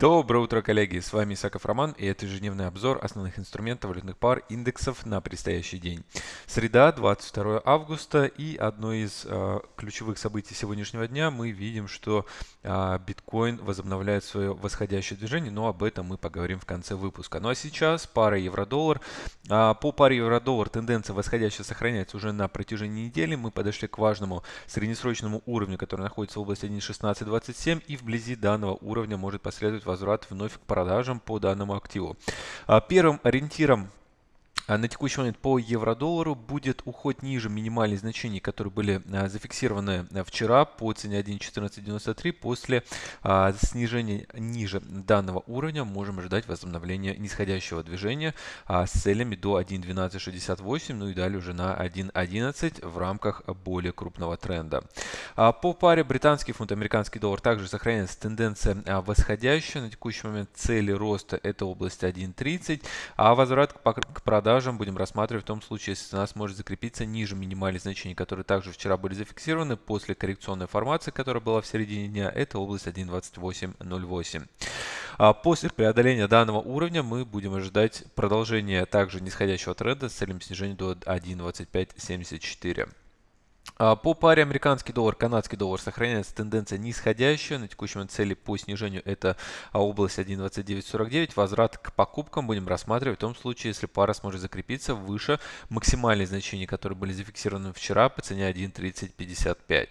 Доброе утро, коллеги! С вами Исаков Роман и это ежедневный обзор основных инструментов валютных пар индексов на предстоящий день. Среда, 22 августа и одно из э, ключевых событий сегодняшнего дня мы видим, что э, биткоин возобновляет свое восходящее движение, но об этом мы поговорим в конце выпуска. Ну а сейчас пара евро-доллар. Э, по паре евро-доллар тенденция восходящая сохраняется уже на протяжении недели. Мы подошли к важному среднесрочному уровню, который находится в области 1.1627 и вблизи данного уровня может последовать возврат вновь к продажам по данному активу. А, первым ориентиром а на текущий момент по евро-доллару будет уход ниже минимальных значений, которые были а, зафиксированы а, вчера по цене 1.1493. После снижения ниже данного уровня можем ожидать возобновления нисходящего движения с целями до 1.1268, ну и далее уже на 1.11 в рамках более крупного тренда. По паре британский фунт, американский доллар также сохраняется тенденция восходящая. На текущий момент цели роста это область 1.30, а возврат к продажам продажам будем рассматривать в том случае, если цена сможет закрепиться ниже минимальных значений, которые также вчера были зафиксированы после коррекционной формации, которая была в середине дня. Это область 1.2808. А после преодоления данного уровня мы будем ожидать продолжения также нисходящего тренда с целью снижения до 1.2574. А, по паре американский доллар, канадский доллар сохраняется тенденция нисходящая. На текущем цели по снижению это а, область 1.2949. Возврат к покупкам будем рассматривать в том случае, если пара сможет закрепиться выше максимальных значений, которые были зафиксированы вчера по цене 1.3055.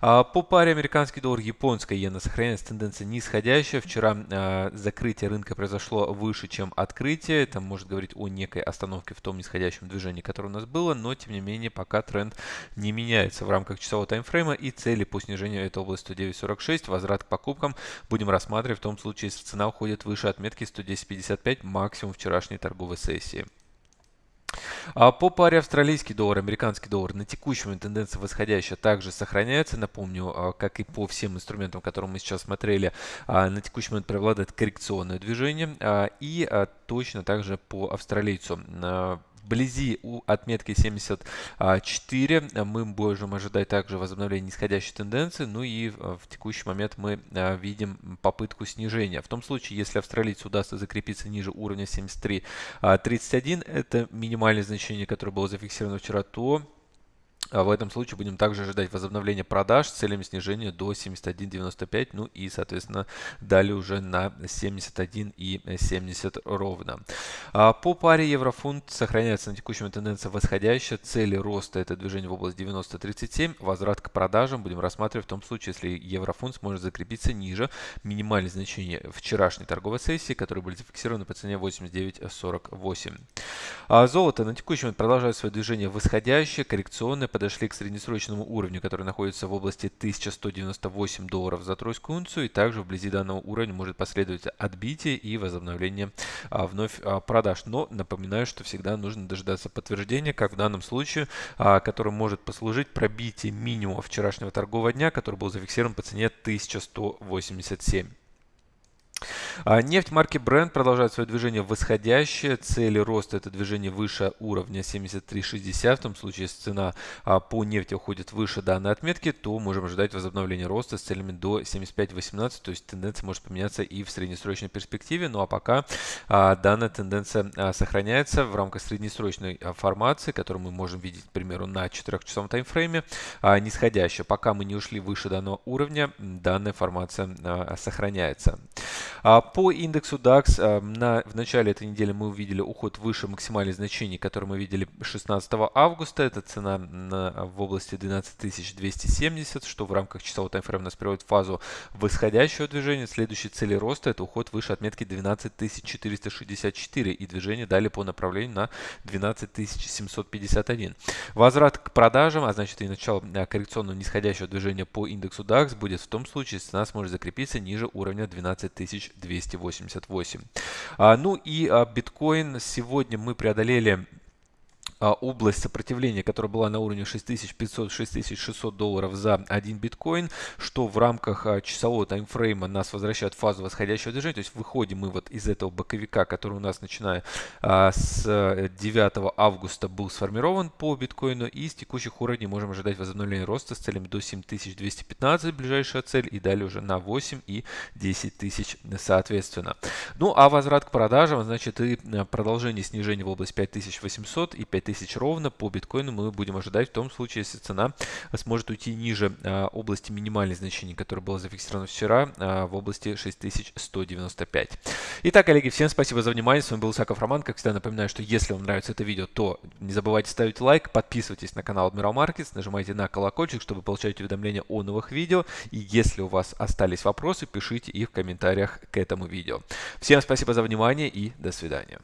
А, по паре американский доллар, японская иена сохраняется тенденция нисходящая. Вчера закрытие рынка произошло выше, чем открытие. Это может говорить о некой остановке в том нисходящем движении, которое у нас было, но тем не менее пока тренд не меняется меняется в рамках часового таймфрейма и цели по снижению этой области 109.46, возврат к покупкам будем рассматривать в том случае, если цена уходит выше отметки 110.55 максимум вчерашней торговой сессии. А по паре австралийский доллар, американский доллар на момент тенденция восходящая также сохраняется. Напомню, а, как и по всем инструментам, которые мы сейчас смотрели, а, на текущий момент преобладает коррекционное движение. А, и точно также по австралийцу вблизи у отметки 74 мы можем ожидать также возобновления нисходящей тенденции. Ну и в текущий момент мы а, видим попытку снижения. В том случае, если австралийцу удастся закрепиться ниже уровня 73.31, а, это минимальное значение, которое было зафиксировано вчера, то в этом случае будем также ожидать возобновления продаж с целями снижения до 71.95, ну и, соответственно, далее уже на 71 и 70 ровно. А по паре еврофунт сохраняется на текущем тенденция восходящая. Цели роста это движение в область 90.37. Возврат к продажам будем рассматривать в том случае, если еврофунт сможет закрепиться ниже минимальных значений вчерашней торговой сессии, которые были зафиксированы по цене 89.48. А золото на момент продолжает свое движение восходящее, коррекционное, подошли к среднесрочному уровню, который находится в области 1198 долларов за тройскую унцию. И также вблизи данного уровня может последовать отбитие и возобновление а, вновь а, продаж. Но напоминаю, что всегда нужно дожидаться подтверждения, как в данном случае, а, который может послужить пробитие минимума вчерашнего торгового дня, который был зафиксирован по цене 1187. А нефть марки Brent продолжает свое движение восходящее. Цели роста это движение выше уровня 73.60. В том случае, если цена а, по нефти уходит выше данной отметки, то можем ожидать возобновления роста с целями до 75.18. То есть тенденция может поменяться и в среднесрочной перспективе. Ну а пока а, данная тенденция сохраняется в рамках среднесрочной формации, которую мы можем видеть, к примеру, на 4-часовом таймфрейме, нисходящая. Пока мы не ушли выше данного уровня, данная формация сохраняется. По индексу DAX а, на, в начале этой недели мы увидели уход выше максимальных значений, которые мы видели 16 августа. Это цена на, в области 12270, что в рамках часового таймфрейма нас приводит в фазу восходящего движения. Следующей цели роста это уход выше отметки 12464 и движение далее по направлению на 12751. Возврат к продажам, а значит и начало а, коррекционного нисходящего движения по индексу DAX будет в том случае, если цена сможет закрепиться ниже уровня 12000 288. А, ну и а, биткоин сегодня мы преодолели а, область сопротивления, которая была на уровне 6500-6600 долларов за один биткоин, что в рамках а, часового таймфрейма нас возвращает в фазу восходящего движения, то есть выходим мы вот из этого боковика, который у нас начиная а, с 9 августа был сформирован по биткоину, и с текущих уровней можем ожидать возобновления роста с целями до 7215, ближайшая цель, и далее уже на 8 и 10 тысяч соответственно. Ну а возврат к продажам, значит и продолжение снижения в область 5800 и 5000 ровно по биткоину мы будем ожидать в том случае, если цена сможет уйти ниже а, области минимальных значений, которое было зафиксировано вчера а, в области 6195. Итак, коллеги, всем спасибо за внимание. С вами был Саков Роман. Как всегда напоминаю, что если вам нравится это видео, то не забывайте ставить лайк, подписывайтесь на канал Admiral Markets, нажимайте на колокольчик, чтобы получать уведомления о новых видео. И если у вас остались вопросы, пишите их в комментариях к этому видео. Всем спасибо за внимание и до свидания.